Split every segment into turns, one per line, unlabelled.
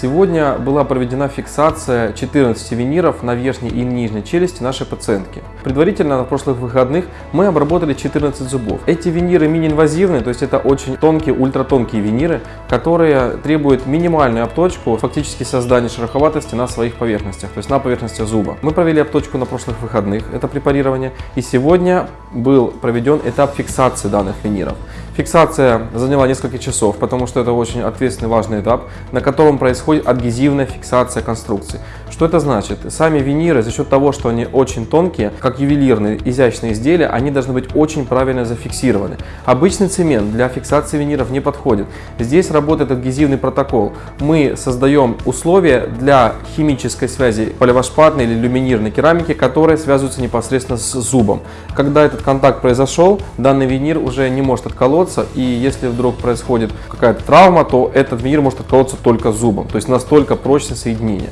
Сегодня была проведена фиксация 14 виниров на верхней и нижней челюсти нашей пациентки. Предварительно на прошлых выходных мы обработали 14 зубов. Эти виниры мини-инвазивные, то есть это очень тонкие, ультратонкие виниры, которые требуют минимальную обточку, фактически создание шероховатости на своих поверхностях, то есть на поверхности зуба. Мы провели обточку на прошлых выходных, это препарирование, и сегодня был проведен этап фиксации данных виниров. Фиксация заняла несколько часов, потому что это очень ответственный важный этап, на котором происходит адгезивная фиксация конструкции. Что это значит? Сами виниры за счет того, что они очень тонкие, как ювелирные изящные изделия, они должны быть очень правильно зафиксированы. Обычный цемент для фиксации виниров не подходит. Здесь работает адгезивный протокол. Мы создаем условия для химической связи поливашпатной или люминирной керамики, которые связываются непосредственно с зубом. Когда этот контакт произошел, данный винир уже не может отколоться, и если вдруг происходит какая-то травма, то этот винир может отколоться только зубом, то есть настолько прочное соединение.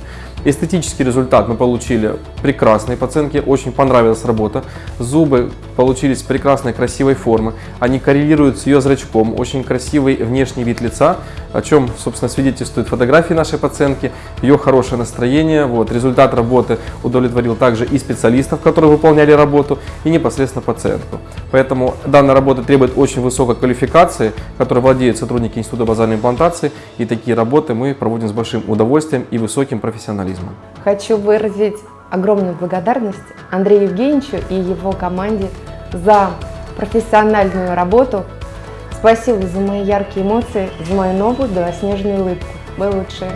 Эстетический результат мы получили прекрасный, пациентке очень понравилась работа. Зубы получились прекрасной, красивой формы. Они коррелируют с ее зрачком, очень красивый внешний вид лица, о чем, собственно, свидетельствуют фотографии нашей пациентки, ее хорошее настроение. Вот, результат работы удовлетворил также и специалистов, которые выполняли работу, и непосредственно пациентку. Поэтому данная работа требует очень высокой квалификации, которой владеют сотрудники Института базальной имплантации, и такие работы мы проводим с большим удовольствием и высоким профессионализмом.
Хочу выразить огромную благодарность Андрею Евгеньевичу и его команде за профессиональную работу. Спасибо за мои яркие эмоции, за мою новую белоснежную улыбку. Вы лучшие.